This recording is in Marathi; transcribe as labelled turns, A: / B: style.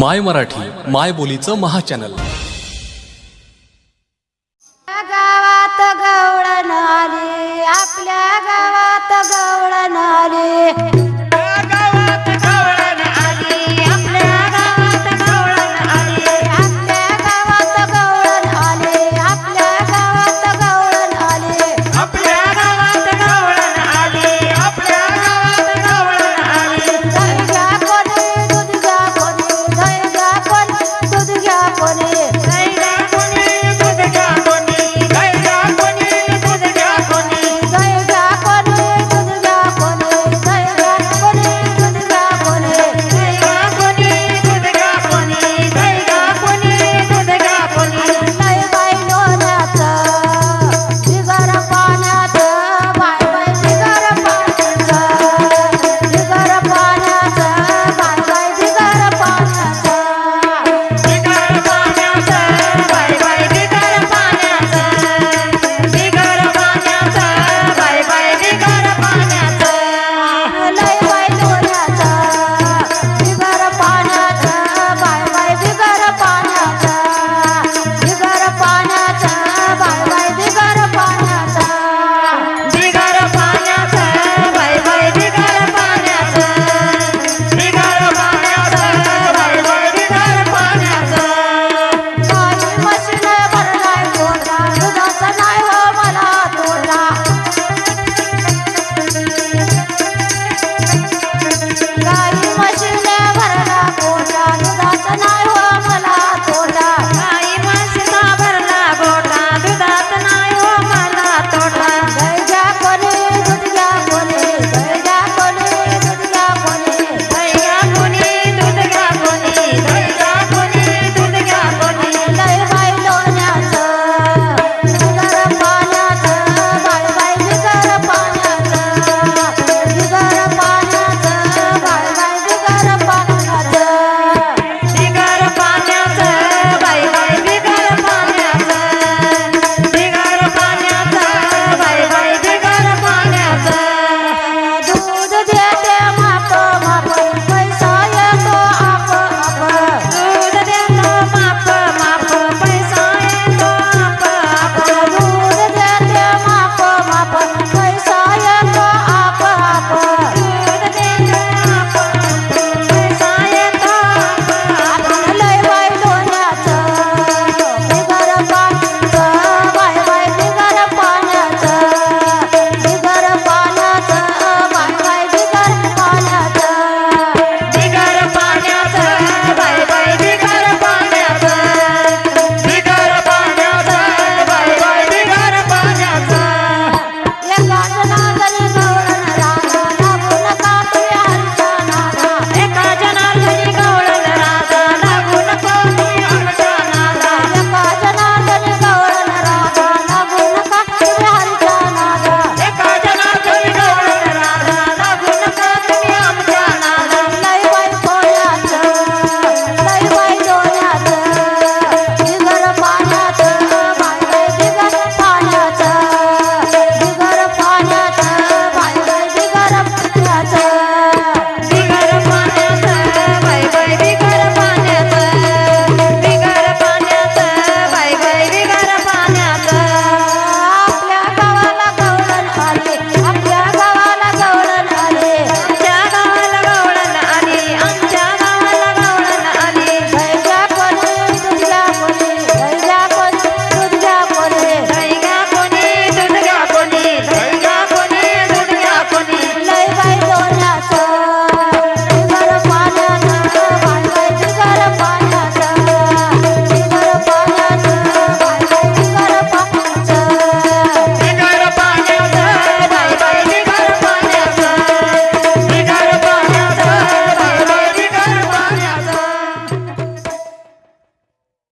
A: माय मराठी माय बोलीचं महाचॅनल
B: चॅनल.